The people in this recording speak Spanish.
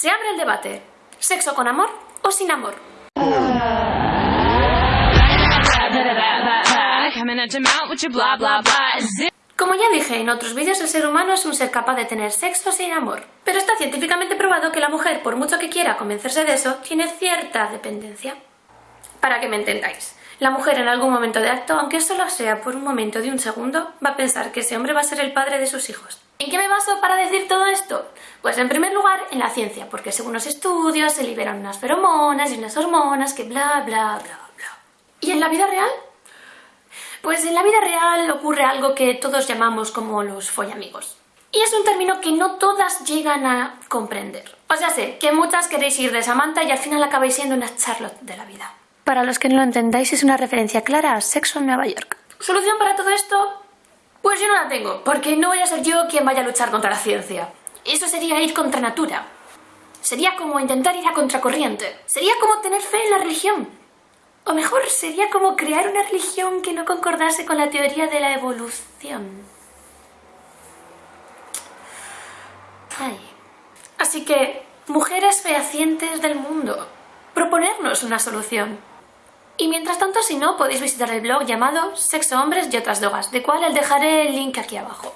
Se abre el debate. ¿Sexo con amor o sin amor? Como ya dije en otros vídeos, el ser humano es un ser capaz de tener sexo sin amor. Pero está científicamente probado que la mujer, por mucho que quiera convencerse de eso, tiene cierta dependencia. Para que me entendáis. La mujer en algún momento de acto, aunque solo sea por un momento de un segundo, va a pensar que ese hombre va a ser el padre de sus hijos. ¿En qué me baso para decir todo esto? Pues en primer lugar en la ciencia, porque según los estudios se liberan unas feromonas y unas hormonas que bla bla bla bla. ¿Y en la vida real? Pues en la vida real ocurre algo que todos llamamos como los follamigos. Y es un término que no todas llegan a comprender. O sea, sé que muchas queréis ir de Samantha y al final acabáis siendo una Charlotte de la vida. Para los que no lo entendáis, es una referencia clara a Sexo en Nueva York. ¿Solución para todo esto? Pues yo no la tengo, porque no voy a ser yo quien vaya a luchar contra la ciencia. Eso sería ir contra natura. Sería como intentar ir a contracorriente. Sería como tener fe en la religión. O mejor, sería como crear una religión que no concordase con la teoría de la evolución. Ay. Así que, mujeres fehacientes del mundo, proponernos una solución. Y mientras tanto, si no, podéis visitar el blog llamado Sexo, Hombres y otras drogas, de cual les dejaré el link aquí abajo.